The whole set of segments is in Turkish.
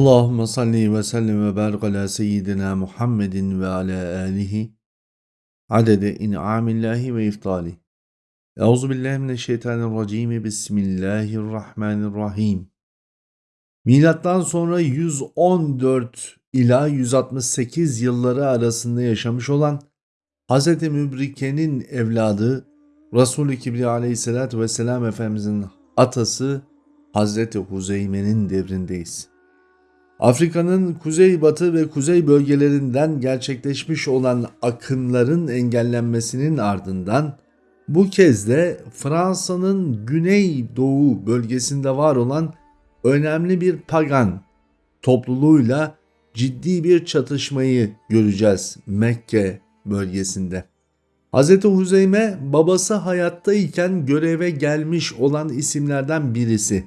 Allahümme salli ve sellem ve barik ala seyyidina Muhammedin ve ala alihi adede in'amillahi ve iftali. Euzu billahi mineşşeytanirracim. Bismillahirrahmanirrahim. Milattan sonra 114 ila 168 yılları arasında yaşamış olan Hz. Mübrike'nin evladı Resul-i Kibriya aleyhissalatü vesselam Efendimizin atası Hz. Huzeyme'nin devrindeyiz. Afrika'nın kuzeybatı ve kuzey bölgelerinden gerçekleşmiş olan akınların engellenmesinin ardından bu kez de Fransa'nın güney-doğu bölgesinde var olan önemli bir pagan topluluğuyla ciddi bir çatışmayı göreceğiz Mekke bölgesinde. Hz. Huzeyme babası hayattayken göreve gelmiş olan isimlerden birisi.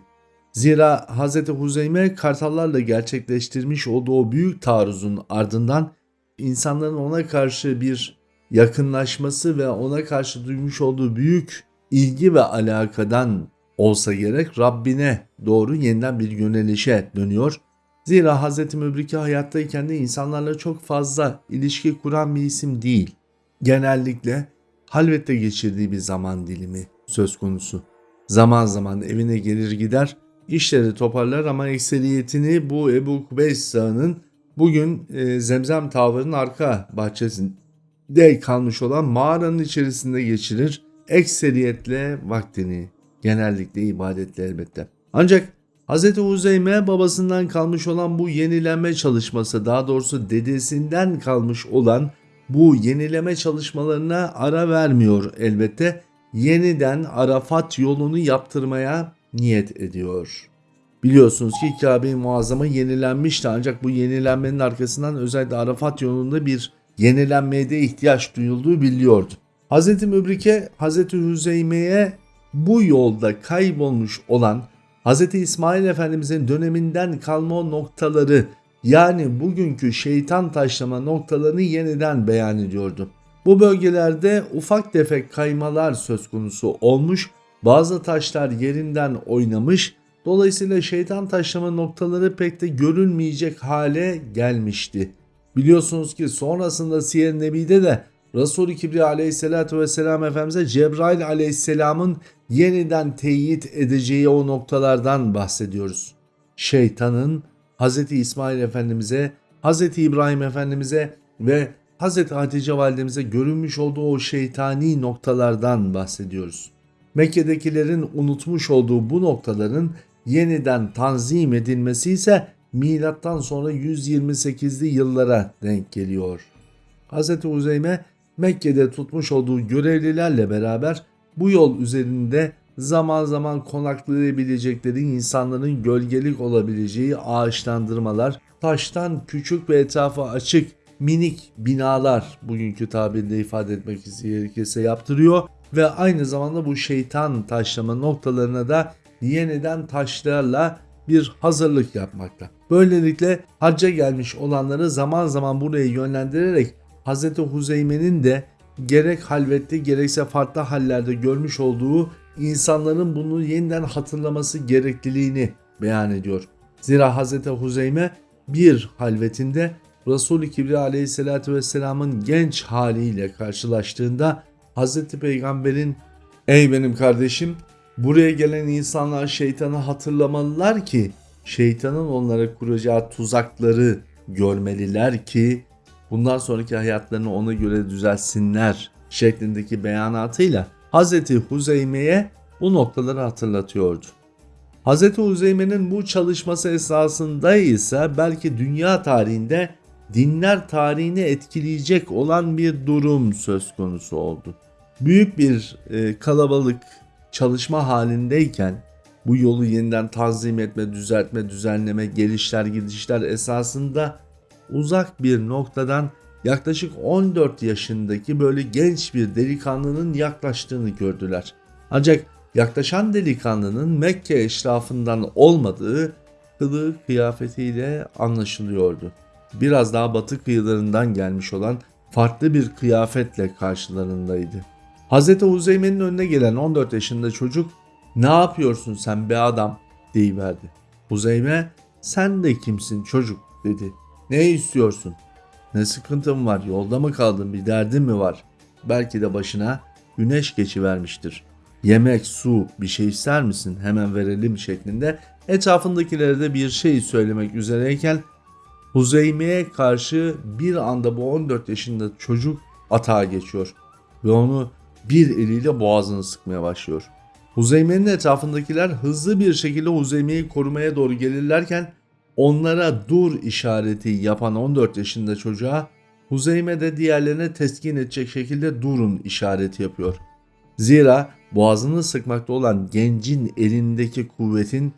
Zira Hz. Huzeyme kartallarla gerçekleştirmiş olduğu büyük taarruzun ardından insanların ona karşı bir yakınlaşması ve ona karşı duymuş olduğu büyük ilgi ve alakadan olsa gerek Rabbine doğru yeniden bir yönelişe dönüyor. Zira Hz. Mübrike hayattayken de insanlarla çok fazla ilişki kuran bir isim değil. Genellikle halvette geçirdiği bir zaman dilimi söz konusu. Zaman zaman evine gelir gider işleri toparlar ama ekseriyetini bu Ebu Kubeys Dağı'nın bugün e, Zemzem Tavır'ın arka bahçesinde kalmış olan mağaranın içerisinde geçirir. Ekseriyetle vaktini, genellikle ibadetle elbette. Ancak Hz. Huzeyme babasından kalmış olan bu yenileme çalışması, daha doğrusu dedesinden kalmış olan bu yenileme çalışmalarına ara vermiyor elbette. Yeniden Arafat yolunu yaptırmaya niyet ediyor. Biliyorsunuz ki Kabe-i Muazzama yenilenmişti ancak bu yenilenmenin arkasından özellikle Arafat yolunda bir yenilenmeye de ihtiyaç duyulduğu biliniyordu. Hz. Mübrike Hz. Hüzeyme'ye bu yolda kaybolmuş olan Hz. İsmail Efendimizin döneminden kalma noktaları yani bugünkü şeytan taşlama noktalarını yeniden beyan ediyordu. Bu bölgelerde ufak tefek kaymalar söz konusu olmuş bazı taşlar yerinden oynamış, dolayısıyla şeytan taşlama noktaları pek de görülmeyecek hale gelmişti. Biliyorsunuz ki sonrasında Siyer Nebi'de de Resul-i Kibriya aleyhissalatü vesselam Efendimiz'e Cebrail aleyhisselamın yeniden teyit edeceği o noktalardan bahsediyoruz. Şeytanın Hz. İsmail Efendimiz'e, Hz. İbrahim Efendimiz'e ve Hz. Hatice Validemize görünmüş olduğu o şeytani noktalardan bahsediyoruz. Mekke'dekilerin unutmuş olduğu bu noktaların yeniden tanzim edilmesi ise milattan sonra 128'li yıllara denk geliyor. Hz. Uzeyme Mekke'de tutmuş olduğu görevlilerle beraber bu yol üzerinde zaman zaman konaklayabilecekleri insanların gölgelik olabileceği ağaçlandırmalar, taştan küçük ve etrafı açık minik binalar bugünkü tabirle ifade etmek gerekirse yaptırıyor ve aynı zamanda bu şeytan taşlama noktalarına da yeniden taşlarla bir hazırlık yapmakta. Böylelikle hacca gelmiş olanları zaman zaman buraya yönlendirerek Hz. Huzeyme'nin de gerek halvette gerekse farklı hallerde görmüş olduğu insanların bunu yeniden hatırlaması gerekliliğini beyan ediyor. Zira Hz. Huzeyme bir halvetinde Resul-i Kibriya aleyhissalatü vesselamın genç haliyle karşılaştığında Hz. Peygamber'in ey benim kardeşim buraya gelen insanlar şeytanı hatırlamalılar ki şeytanın onlara kuracağı tuzakları görmeliler ki bundan sonraki hayatlarını ona göre düzelsinler şeklindeki beyanatıyla Hz. Huzeyme'ye bu noktaları hatırlatıyordu. Hz. Huzeyme'nin bu çalışması esasında ise belki dünya tarihinde dinler tarihini etkileyecek olan bir durum söz konusu oldu. Büyük bir e, kalabalık çalışma halindeyken bu yolu yeniden tanzim etme, düzeltme, düzenleme, gelişler, gidişler esasında uzak bir noktadan yaklaşık 14 yaşındaki böyle genç bir delikanlının yaklaştığını gördüler. Ancak yaklaşan delikanlının Mekke eşrafından olmadığı kılığı kıyafetiyle anlaşılıyordu biraz daha batı kıyılarından gelmiş olan farklı bir kıyafetle karşılarındaydı. Hz. Huzeyme'nin önüne gelen 14 yaşında çocuk ne yapıyorsun sen be adam deyiverdi. Huzeyme Sen de kimsin çocuk dedi. Ne istiyorsun? Ne sıkıntın var? Yolda mı kaldın? Bir derdin mi var? Belki de başına güneş geçivermiştir. Yemek, su, bir şey ister misin? Hemen verelim şeklinde etrafındakilere de bir şey söylemek üzereyken Huzeyme'ye karşı bir anda bu 14 yaşında çocuk atağa geçiyor ve onu bir eliyle boğazını sıkmaya başlıyor. Huzeyme'nin etrafındakiler hızlı bir şekilde Huzeyme'yi korumaya doğru gelirlerken onlara dur işareti yapan 14 yaşında çocuğa Huzeyme de diğerlerine teskin edecek şekilde durun işareti yapıyor. Zira boğazını sıkmakta olan gencin elindeki kuvvetin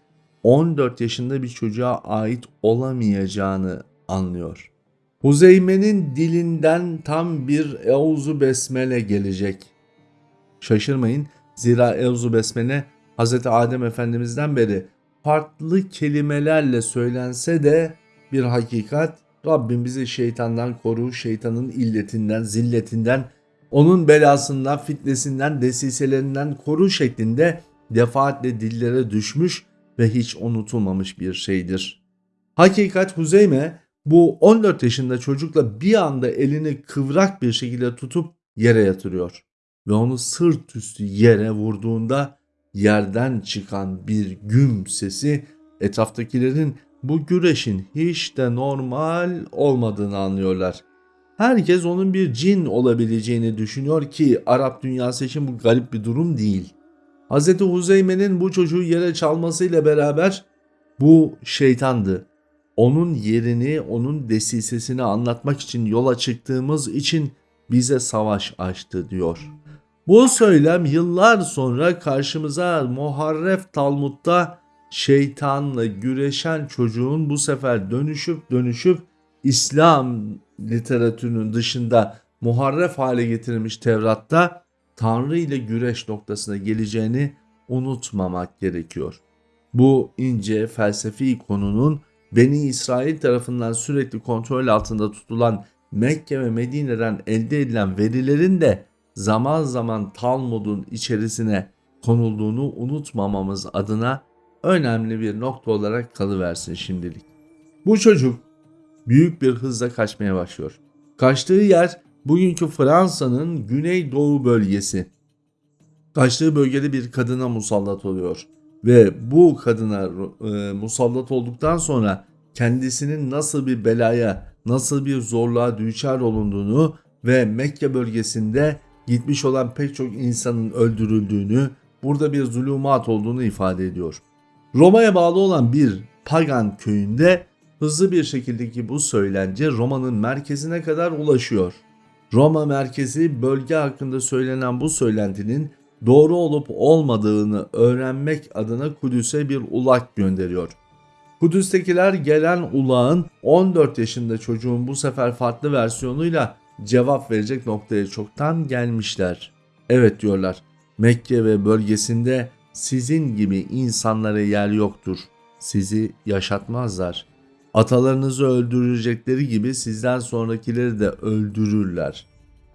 14 yaşında bir çocuğa ait olamayacağını anlıyor. Huzeyme'nin dilinden tam bir Euzu Besmele gelecek. Şaşırmayın zira Euzu Besmele Hz. Adem Efendimiz'den beri farklı kelimelerle söylense de bir hakikat Rabbim bizi şeytandan koru, şeytanın illetinden, zilletinden, onun belasından, fitnesinden, desiselerinden koru şeklinde defaatle dillere düşmüş ve hiç unutulmamış bir şeydir. Hakikat Huzeyme bu 14 yaşında çocukla bir anda elini kıvrak bir şekilde tutup yere yatırıyor ve onu sırt üstü yere vurduğunda yerden çıkan bir güm sesi etraftakilerin bu güreşin hiç de normal olmadığını anlıyorlar. Herkes onun bir cin olabileceğini düşünüyor ki Arap dünyası için bu garip bir durum değil. Hz. Huzeyme'nin bu çocuğu yere çalmasıyla beraber bu şeytandı. Onun yerini, onun desisesini anlatmak için yola çıktığımız için bize savaş açtı diyor. Bu söylem yıllar sonra karşımıza Muharref Talmud'da şeytanla güreşen çocuğun bu sefer dönüşüp dönüşüp İslam literatürünün dışında muharref hale getirilmiş Tevrat'ta Tanrı ile güreş noktasına geleceğini unutmamak gerekiyor. Bu ince felsefi konunun Beni İsrail tarafından sürekli kontrol altında tutulan Mekke ve Medine'den elde edilen verilerin de zaman zaman Talmud'un içerisine konulduğunu unutmamamız adına önemli bir nokta olarak kalıversin şimdilik. Bu çocuk büyük bir hızla kaçmaya başlıyor. Kaçtığı yer bugünkü Fransa'nın güneydoğu bölgesi. Kaçtığı bölgede bir kadına musallat oluyor ve bu kadına e, musallat olduktan sonra kendisinin nasıl bir belaya, nasıl bir zorluğa düçar olunduğunu ve Mekke bölgesinde gitmiş olan pek çok insanın öldürüldüğünü, burada bir zulümat olduğunu ifade ediyor. Roma'ya bağlı olan bir pagan köyünde hızlı bir şekildeki bu söylence Roma'nın merkezine kadar ulaşıyor. Roma merkezi bölge hakkında söylenen bu söylentinin doğru olup olmadığını öğrenmek adına Kudüs'e bir ulak gönderiyor. Kudüs'tekiler gelen ulağın 14 yaşında çocuğun bu sefer farklı versiyonuyla cevap verecek noktaya çoktan gelmişler. Evet diyorlar. Mekke ve bölgesinde sizin gibi insanlara yer yoktur. Sizi yaşatmazlar. Atalarınızı öldürecekleri gibi sizden sonrakileri de öldürürler.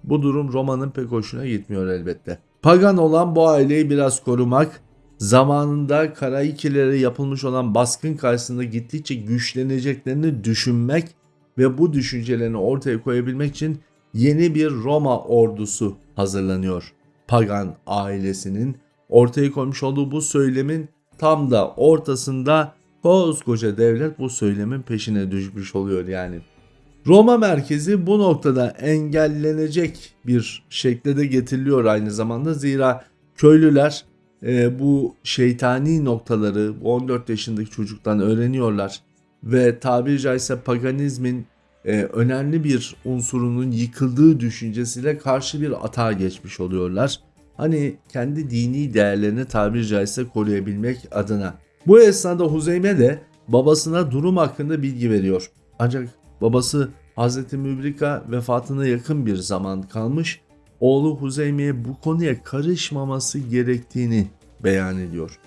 Bu durum Roma'nın pek hoşuna gitmiyor elbette. Pagan olan bu aileyi biraz korumak, zamanında Karaikilere yapılmış olan baskın karşısında gittikçe güçleneceklerini düşünmek ve bu düşüncelerini ortaya koyabilmek için yeni bir Roma ordusu hazırlanıyor. Pagan ailesinin ortaya koymuş olduğu bu söylemin tam da ortasında koskoca devlet bu söylemin peşine düşmüş oluyor yani. Roma merkezi bu noktada engellenecek bir şekilde de getiriliyor aynı zamanda. Zira köylüler e, bu şeytani noktaları 14 yaşındaki çocuktan öğreniyorlar. Ve tabiri caizse paganizmin e, önemli bir unsurunun yıkıldığı düşüncesiyle karşı bir atağa geçmiş oluyorlar. Hani kendi dini değerlerini tabiri caizse koruyabilmek adına. Bu esnada Huzeyme de babasına durum hakkında bilgi veriyor. Ancak babası Hz. Mübrika vefatına yakın bir zaman kalmış, oğlu Huzeyme'ye bu konuya karışmaması gerektiğini beyan ediyor.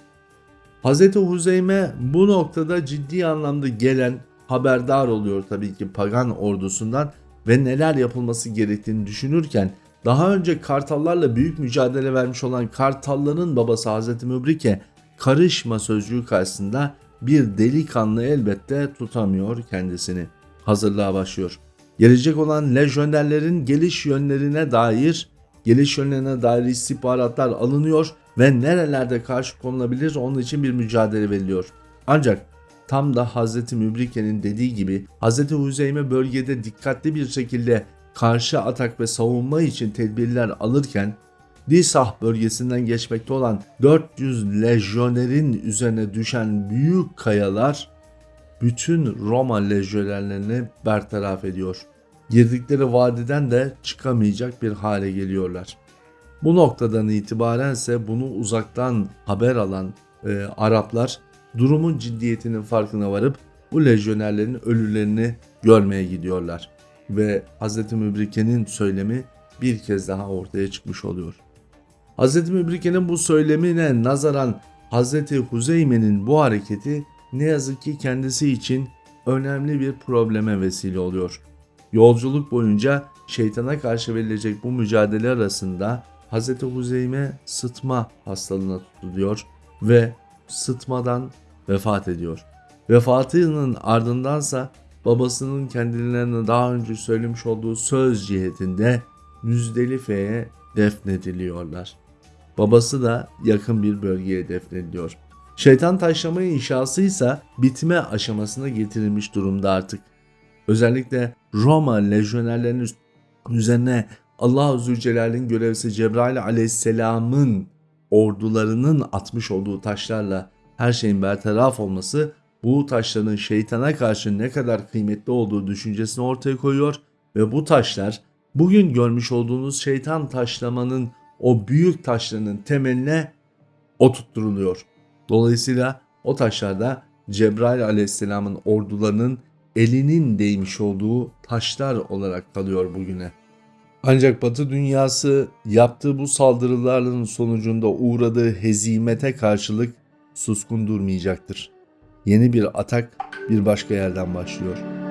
Hz. Huzeyme bu noktada ciddi anlamda gelen haberdar oluyor tabii ki pagan ordusundan ve neler yapılması gerektiğini düşünürken daha önce kartallarla büyük mücadele vermiş olan kartalların babası Hz. Mübrike karışma sözcüğü karşısında bir delikanlı elbette tutamıyor kendisini. Hazırlığa başlıyor. Gelecek olan lejyonerlerin geliş yönlerine dair geliş yönlerine dair istihbaratlar alınıyor ve nerelerde karşı konulabilir onun için bir mücadele veriliyor. Ancak tam da Hz. Mübrike'nin dediği gibi Hz. Huzeyme bölgede dikkatli bir şekilde karşı atak ve savunma için tedbirler alırken Disah bölgesinden geçmekte olan 400 lejyonerin üzerine düşen büyük kayalar bütün Roma lejyonerlerini bertaraf ediyor. Girdikleri vadiden de çıkamayacak bir hale geliyorlar. Bu noktadan itibaren ise bunu uzaktan haber alan e, Araplar durumun ciddiyetinin farkına varıp bu lejyonerlerin ölülerini görmeye gidiyorlar. Ve Hz. Mübrike'nin söylemi bir kez daha ortaya çıkmış oluyor. Hz. Mübrike'nin bu söylemine nazaran Hz. Huzeyme'nin bu hareketi ne yazık ki kendisi için önemli bir probleme vesile oluyor. Yolculuk boyunca şeytana karşı verilecek bu mücadele arasında Hz. Huzeyme sıtma hastalığına tutuluyor ve sıtmadan vefat ediyor. Vefatının ardındansa babasının kendilerine daha önce söylemiş olduğu söz cihetinde Müzdelife'ye defnediliyorlar. Babası da yakın bir bölgeye defnediliyor. Şeytan taşlama inşası ise bitme aşamasına getirilmiş durumda artık. Özellikle Roma lejyonerlerinin üzerine Allah-u Zülcelal'in görevlisi Cebrail aleyhisselamın ordularının atmış olduğu taşlarla her şeyin bertaraf olması bu taşların şeytana karşı ne kadar kıymetli olduğu düşüncesini ortaya koyuyor ve bu taşlar bugün görmüş olduğunuz şeytan taşlamanın o büyük taşlarının temeline oturtturuluyor. Dolayısıyla o taşlarda Cebrail aleyhisselamın ordularının elinin değmiş olduğu taşlar olarak kalıyor bugüne. Ancak Batı dünyası yaptığı bu saldırıların sonucunda uğradığı hezimete karşılık suskun durmayacaktır. Yeni bir atak bir başka yerden başlıyor.